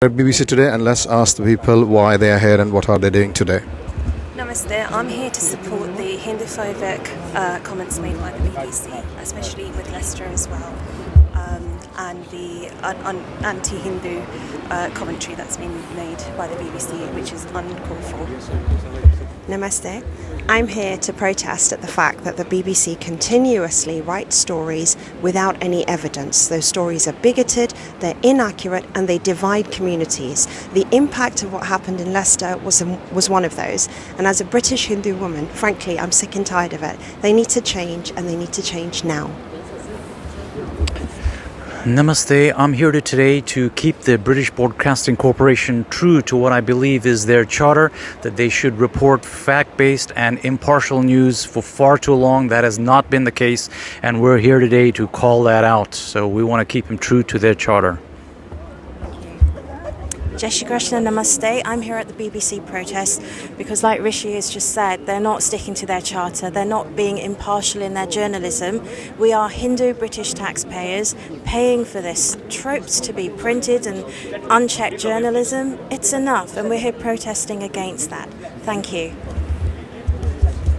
at BBC Today and let's ask the people why they are here and what are they doing today. Namaste. I'm here to support the Hinduphobic uh, comments made by the BBC, especially with Leicester as well, um, and the anti-Hindu uh, commentary that's been made by the BBC, which is uncalled for. Namaste. I'm here to protest at the fact that the BBC continuously writes stories without any evidence. Those stories are bigoted, they're inaccurate, and they divide communities. The impact of what happened in Leicester was, was one of those. And as a British Hindu woman, frankly, I'm sick and tired of it. They need to change, and they need to change now. Namaste. I'm here today to keep the British Broadcasting Corporation true to what I believe is their charter that they should report fact based and impartial news. For far too long, that has not been the case, and we're here today to call that out. So we want to keep them true to their charter. Jai Shri Krishna Namaste. I'm here at the BBC protest because, like Rishi has just said, they're not sticking to their charter. They're not being impartial in their journalism. We are Hindu British taxpayers paying for this tropes to be printed and unchecked journalism. It's enough, and we're here protesting against that. Thank you.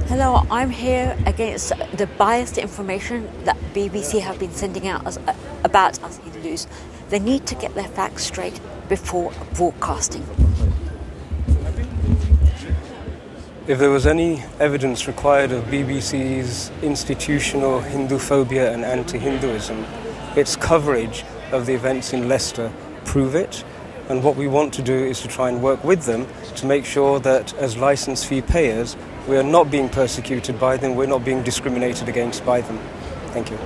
Hello, I'm here against the biased information that BBC have been sending out uh, about us Hindus. They need to get their facts straight before broadcasting. If there was any evidence required of BBC's institutional Hinduphobia and anti-Hinduism, its coverage of the events in Leicester prove it. And what we want to do is to try and work with them to make sure that as license fee payers, we are not being persecuted by them, we're not being discriminated against by them. Thank you.